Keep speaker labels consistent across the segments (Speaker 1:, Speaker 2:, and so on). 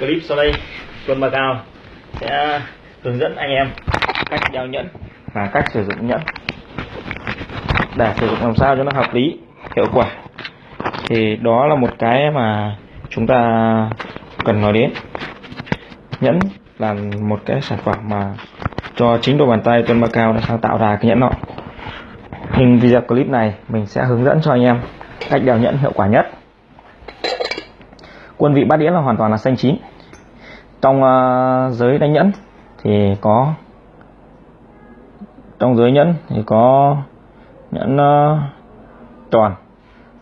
Speaker 1: clip sau đây. Tuấn Cao sẽ hướng dẫn anh em cách đeo nhẫn và cách sử dụng nhẫn. Để sử dụng làm sao cho nó hợp lý, hiệu quả. Thì đó là một cái mà chúng ta cần nói đến. Nhẫn là một cái sản phẩm mà cho chính đôi bàn tay Tuấn Cao đã sáng tạo ra cái nhẫn nọ. Hình video clip này mình sẽ hướng dẫn cho anh em cách đeo nhẫn hiệu quả nhất. Quân vị bát đĩa là hoàn toàn là xanh chín trong uh, giới đánh nhẫn thì có trong giới nhẫn thì có nhẫn uh, tròn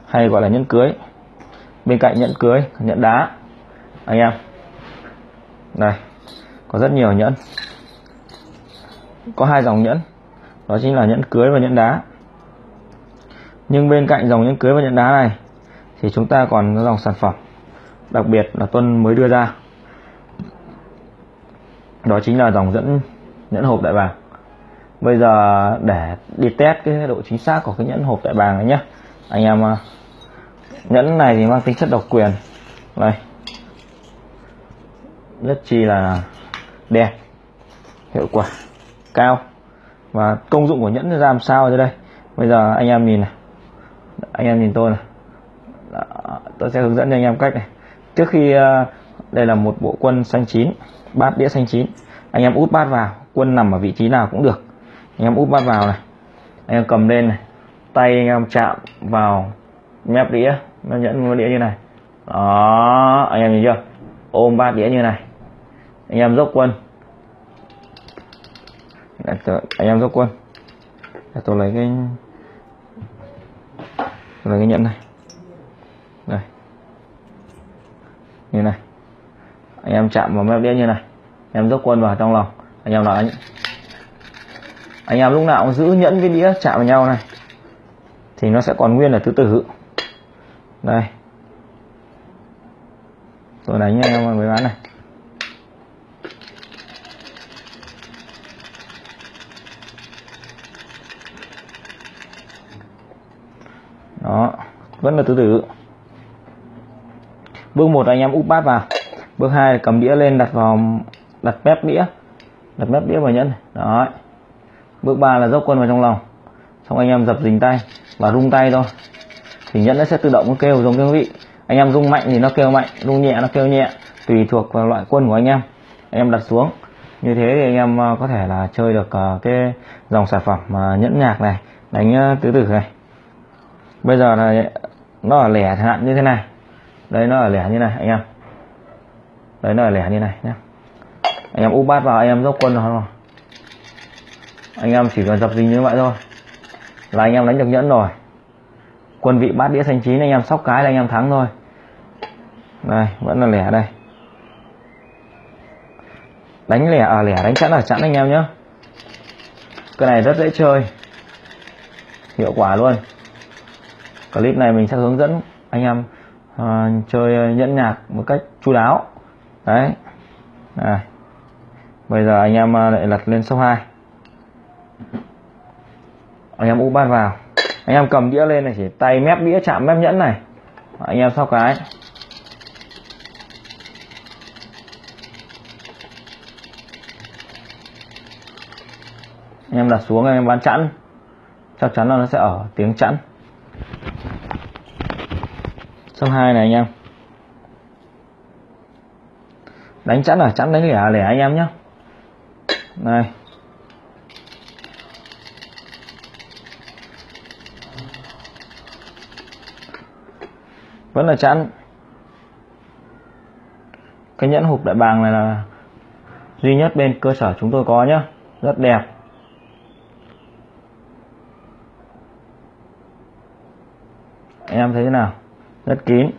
Speaker 1: hay gọi là nhẫn cưới. Bên cạnh nhẫn cưới nhẫn đá anh em. Đây có rất nhiều nhẫn. Có hai dòng nhẫn đó chính là nhẫn cưới và nhẫn đá. Nhưng bên cạnh dòng nhẫn cưới và nhẫn đá này thì chúng ta còn dòng sản phẩm đặc biệt là tuân mới đưa ra đó chính là dòng dẫn nhẫn hộp đại bàng. Bây giờ để đi test cái độ chính xác của cái nhẫn hộp đại bàng này nhé anh em à, nhẫn này thì mang tính chất độc quyền. Đây. Rất chi là đẹp hiệu quả cao. Và công dụng của nhẫn ra làm sao đây bây giờ anh em nhìn này. Anh em nhìn tôi này. Đó, tôi sẽ hướng dẫn cho anh em cách này. Trước khi à, đây là một bộ quân xanh chín, bát đĩa xanh chín. Anh em út bát vào, quân nằm ở vị trí nào cũng được. Anh em út bát vào này. Anh em cầm lên này. Tay anh em chạm vào mép đĩa nó nhẫn đĩa như này. Đó, anh em nhìn chưa? Ôm bát đĩa như này. Anh em dốc quân. Anh em dốc quân. Để tôi lấy cái tôi lấy cái nhẫn này. Đây. Như này anh em chạm vào mép đĩa như này. Em dốc quân vào trong lòng. Anh em nói. Anh anh em lúc nào cũng giữ nhẫn với đĩa chạm vào nhau này. Thì nó sẽ còn nguyên là thứ tự. Đây. Tôi đánh anh em với bán này. Đó. Vẫn là thứ tự. Bước một anh em úp bát vào bước hai, cầm đĩa lên, đặt vào, đặt mép đĩa. Đặt mép đĩa vào nhẫn. Đó bước ba là dốc quân vào trong lòng. Xong anh em dập dình tay và rung tay thôi. Thì nhẫn nó sẽ tự động nó kêu giống cái vị. Anh em rung mạnh thì nó kêu mạnh, rung nhẹ nó kêu nhẹ, tùy thuộc vào loại quân của anh em. Anh em đặt xuống. Như thế thì anh em ờ, có thể là chơi được ờ, cái dòng sản phẩm mà nhẫn nhạc này, đánh tứ tử này. Bây giờ là nó ở lẻ hạn như thế này. Đây, nó ở lẻ như này, anh em đấy nó là lẻ như này nhé anh em úp bát vào anh em dốc quân rồi anh em chỉ cần dập dính như vậy thôi. Là anh em đánh được nhẫn rồi. Quân vị bát đĩa xanh chín anh em sóc cái là anh em thắng thôi. Đây vẫn là lẻ đây. Đánh lẻ à, lẻ đánh chẵn là chẵn anh em nhé cái này rất dễ chơi. Hiệu quả luôn. Clip này mình sẽ hướng dẫn anh em uh, chơi nhẫn nhạc một cách chu đáo đấy. Này. bây giờ anh em à, lại lật lên số 2 anh em úp bát vào. Anh em cầm đĩa lên này, chỉ tay mép đĩa, chạm mép nhẫn này. Anh em sau cái. Anh em đặt xuống, anh em bán chẵn. Chắc chắn là nó sẽ ở tiếng chẵn. Số 2 này anh em. Đánh chẵn là chẵn đánh lẻ à? lẻ anh em nhé này. Vẫn là chẵn cái nhẫn hộp đại bàng này là duy nhất bên cơ sở chúng tôi có nhé rất đẹp. Anh em thấy thế nào? Rất kín.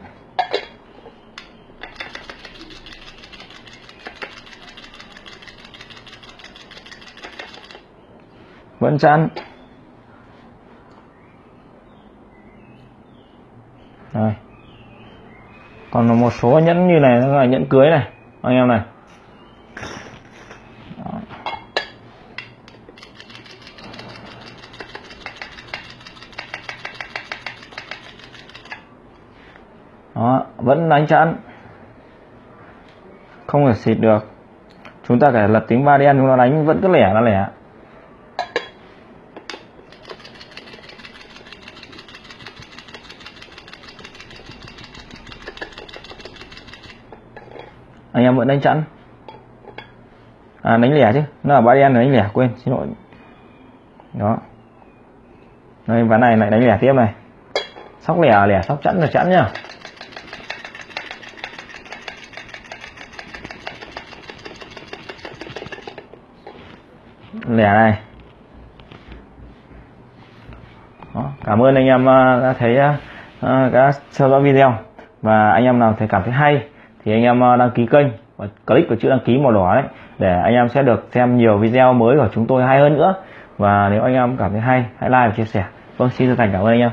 Speaker 1: Vẫn chẵn Đây. còn một số nhẫn như này, nó là nhẫn cưới này. Anh em này. Đó. vẫn đánh chẵn không thể xịt được. Chúng ta phải lật tính ba đen chúng ta đánh vẫn cứ lẻ là lẻ. Anh em vẫn đánh chẵn. À đánh lẻ chứ. Nó là ba đen đánh lẻ quên xin lỗi. Đó. Đây ván này lại đánh lẻ tiếp này. Sóc lẻ lẻ sóc chẵn là chẵn nhá. Lẻ này. Đó, cảm ơn anh em à, đã thấy à, à, đã theo dõi video. Và anh em nào thấy cảm thấy hay thì anh em ờ, đăng ký kênh và click vào chữ đăng ký màu đỏ đấy, để anh em sẽ được xem nhiều video mới của chúng tôi hay hơn nữa. Và nếu anh em cảm thấy hay, hãy like và chia sẻ. Vâng xin chân thành cảm ơn anh em.